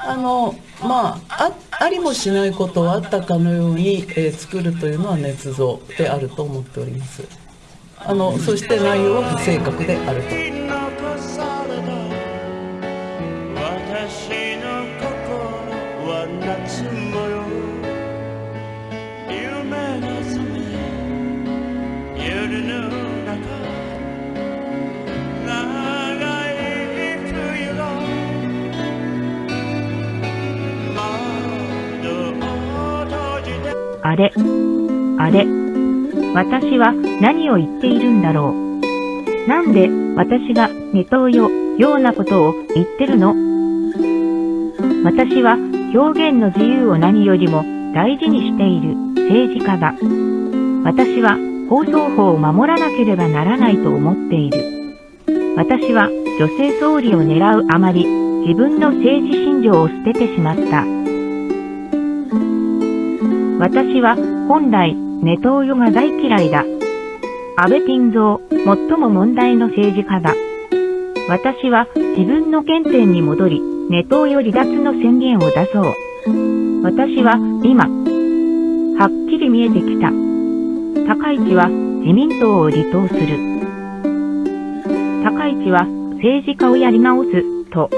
あのまああありもしないことをあったかのように、えー、作るというのは捏造であると思っております。あのそして内容は不正確であると。私の心は夏模様。あれ、あれ、私は何を言っているんだろう。なんで私がネトウヨようなことを言ってるの？私は表現の自由を何よりも大事にしている政治家だ。私は放送法を守らなければならないと思っている。私は女性総理を狙うあまり自分の政治信条を捨ててしまった。私は本来ネトウヨが大嫌いだ。安倍晋三、最も問題の政治家だ。私は自分の原点に戻り、ネトウヨ離脱の宣言を出そう。私は今、はっきり見えてきた。高市は自民党を離党する。高市は政治家をやり直すと